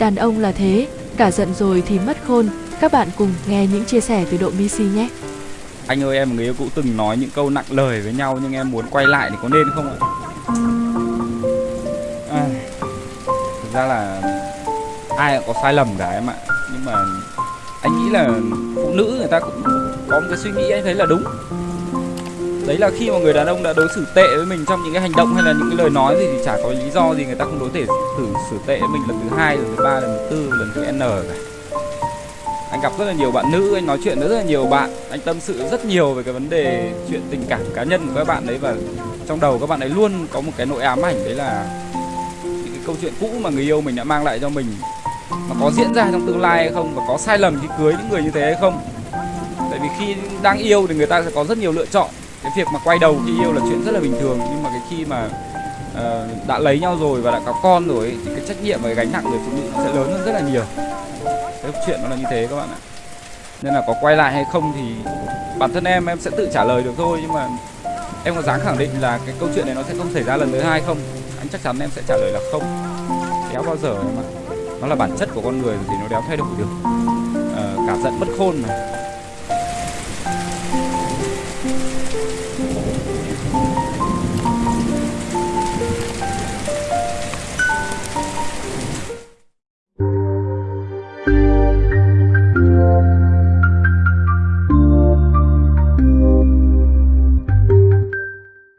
Đàn ông là thế, cả giận rồi thì mất khôn. Các bạn cùng nghe những chia sẻ từ độ Missy nhé. Anh ơi em và người yêu cũ từng nói những câu nặng lời với nhau nhưng em muốn quay lại thì có nên không ạ? À, thực ra là ai cũng có sai lầm cả em ạ Nhưng mà anh nghĩ là phụ nữ người ta cũng có một cái suy nghĩ anh thấy là đúng Đấy là khi mà người đàn ông đã đối xử tệ với mình trong những cái hành động hay là những cái lời nói gì thì chả có lý do gì người ta không đối thể xử xử tệ với mình lần thứ hai, lần thứ ba, lần thứ tư, lần thứ n cả. Anh gặp rất là nhiều bạn nữ anh nói chuyện với rất là nhiều bạn anh tâm sự rất nhiều về cái vấn đề chuyện tình cảm cá nhân của các bạn đấy và trong đầu các bạn ấy luôn có một cái nỗi ám ảnh đấy là những cái câu chuyện cũ mà người yêu mình đã mang lại cho mình mà có diễn ra trong tương lai hay không và có sai lầm khi cưới những người như thế hay không. Tại vì khi đang yêu thì người ta sẽ có rất nhiều lựa chọn cái việc mà quay đầu khi yêu là chuyện rất là bình thường nhưng mà cái khi mà uh, đã lấy nhau rồi và đã có con rồi ấy, thì cái trách nhiệm và cái gánh nặng người phụ nữ nó sẽ lớn hơn rất là nhiều. Cái chuyện nó là như thế các bạn ạ. Nên là có quay lại hay không thì bản thân em em sẽ tự trả lời được thôi nhưng mà em có dám khẳng định là cái câu chuyện này nó sẽ không xảy ra lần thứ hai không? Anh chắc chắn em sẽ trả lời là không. Kéo bao giờ em ạ? Nó là bản chất của con người thì nó đéo thay đổi được. À, cả giận bất khôn mà